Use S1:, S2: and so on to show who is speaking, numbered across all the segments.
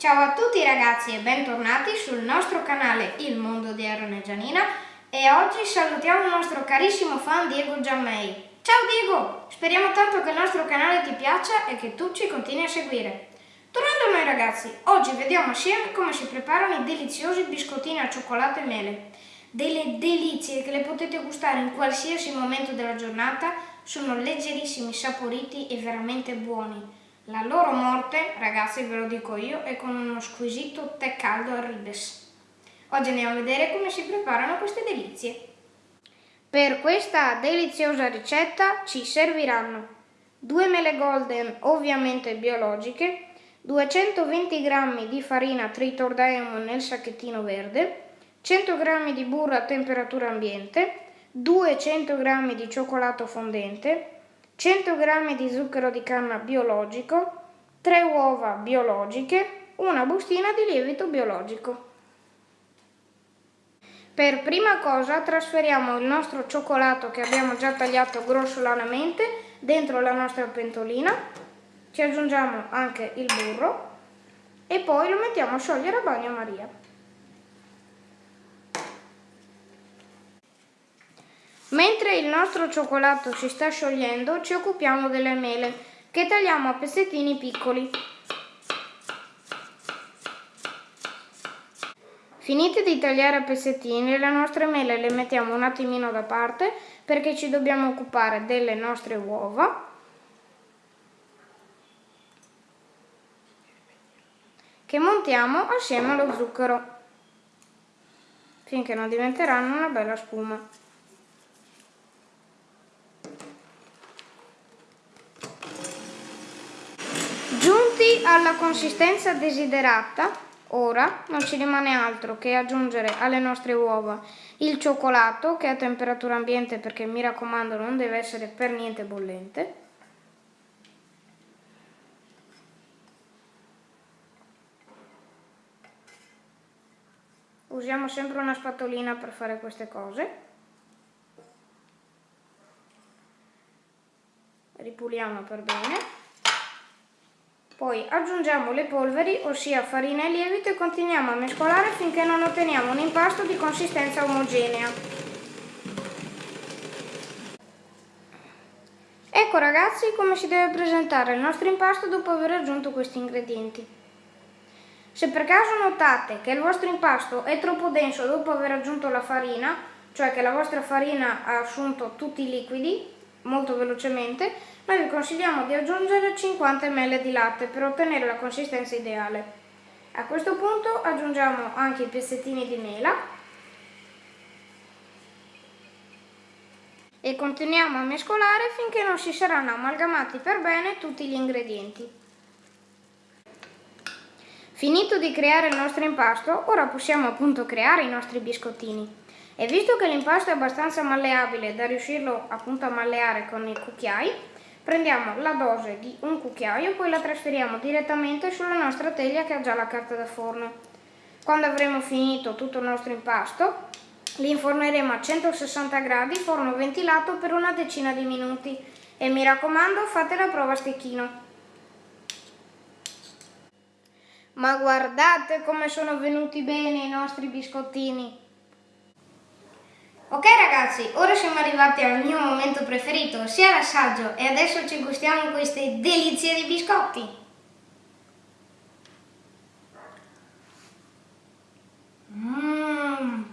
S1: Ciao a tutti ragazzi e bentornati sul nostro canale Il Mondo di Aaron e Gianina e oggi salutiamo il nostro carissimo fan Diego Giammei. Ciao Diego! Speriamo tanto che il nostro canale ti piaccia e che tu ci continui a seguire. Tornando a noi ragazzi, oggi vediamo assieme come si preparano i deliziosi biscottini al cioccolato e mele. Delle delizie che le potete gustare in qualsiasi momento della giornata, sono leggerissimi, saporiti e veramente buoni. La loro morte, ragazzi ve lo dico io, è con uno squisito tè caldo al ribes. Oggi andiamo a vedere come si preparano queste delizie. Per questa deliziosa ricetta ci serviranno 2 mele golden ovviamente biologiche, 220 g di farina Tritor Diamond nel sacchettino verde, 100 g di burro a temperatura ambiente, 200 g di cioccolato fondente, 100 g di zucchero di canna biologico, 3 uova biologiche, una bustina di lievito biologico. Per prima cosa trasferiamo il nostro cioccolato che abbiamo già tagliato grossolanamente dentro la nostra pentolina, ci aggiungiamo anche il burro e poi lo mettiamo a sciogliere a bagnomaria. Mentre il nostro cioccolato si sta sciogliendo ci occupiamo delle mele che tagliamo a pezzettini piccoli. Finite di tagliare a pezzettini, le nostre mele le mettiamo un attimino da parte perché ci dobbiamo occupare delle nostre uova. che montiamo assieme allo zucchero finché non diventeranno una bella spuma. Giunti alla consistenza desiderata, ora non ci rimane altro che aggiungere alle nostre uova il cioccolato che è a temperatura ambiente perché mi raccomando non deve essere per niente bollente. Usiamo sempre una spatolina per fare queste cose. Ripuliamo per bene. Poi aggiungiamo le polveri, ossia farina e lievito e continuiamo a mescolare finché non otteniamo un impasto di consistenza omogenea. Ecco ragazzi come si deve presentare il nostro impasto dopo aver aggiunto questi ingredienti. Se per caso notate che il vostro impasto è troppo denso dopo aver aggiunto la farina, cioè che la vostra farina ha assunto tutti i liquidi, molto velocemente, noi vi consigliamo di aggiungere 50 ml di latte per ottenere la consistenza ideale. A questo punto aggiungiamo anche i pezzettini di mela e continuiamo a mescolare finché non si saranno amalgamati per bene tutti gli ingredienti. Finito di creare il nostro impasto, ora possiamo appunto creare i nostri biscottini. E visto che l'impasto è abbastanza malleabile da riuscirlo appunto a malleare con i cucchiai, prendiamo la dose di un cucchiaio poi la trasferiamo direttamente sulla nostra teglia che ha già la carta da forno. Quando avremo finito tutto il nostro impasto, li inforneremo a 160 gradi, forno ventilato per una decina di minuti. E mi raccomando, fate la prova a stecchino. Ma guardate come sono venuti bene i nostri biscottini! Ok ragazzi, ora siamo arrivati al mio momento preferito, sia l'assaggio, e adesso ci gustiamo queste delizie di biscotti. Mmm.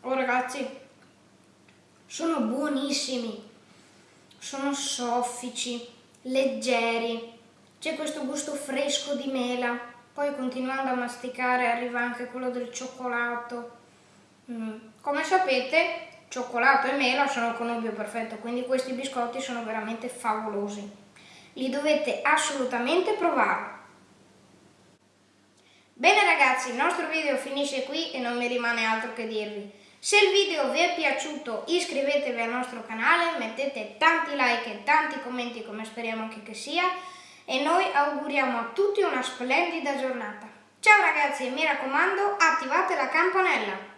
S1: Oh ragazzi, sono buonissimi, sono soffici, leggeri, c'è questo gusto fresco di mela poi continuando a masticare arriva anche quello del cioccolato. Mm. Come sapete cioccolato e mela sono il connubio perfetto, quindi questi biscotti sono veramente favolosi. Li dovete assolutamente provare. Bene ragazzi, il nostro video finisce qui e non mi rimane altro che dirvi. Se il video vi è piaciuto iscrivetevi al nostro canale, mettete tanti like e tanti commenti come speriamo anche che sia e noi auguriamo a tutti una splendida giornata. Ciao ragazzi e mi raccomando attivate la campanella!